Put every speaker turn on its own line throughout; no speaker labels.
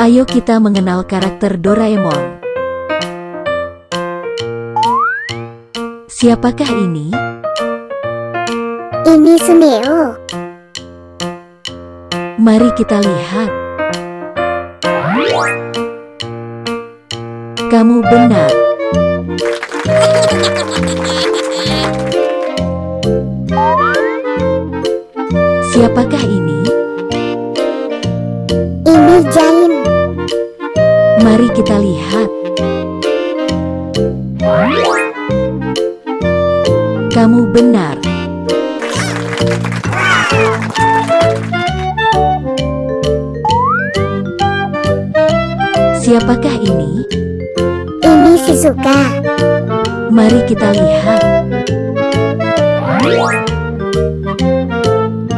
Ayo kita mengenal karakter Doraemon. Siapakah ini?
Ini Suneo.
Mari kita lihat. Kamu benar. Siapakah ini? Mari kita lihat. Kamu benar. Siapakah ini?
Ini Shizuka.
Mari kita lihat.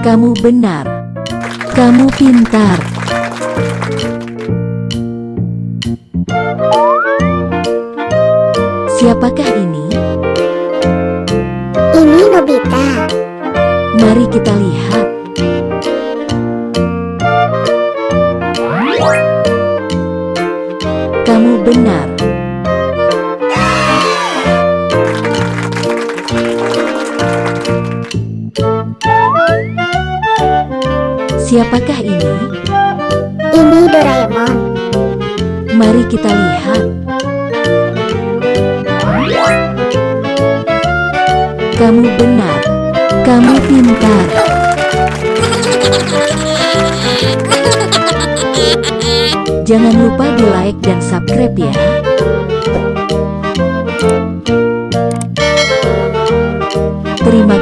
Kamu benar. Kamu pintar. Siapakah ini?
Ini Nobita.
Mari kita lihat. Kamu benar. Siapakah ini?
Ini Doraemon.
Mari kita lihat. Kamu benar. Kamu pintar. Jangan lupa di like dan subscribe ya. Terima.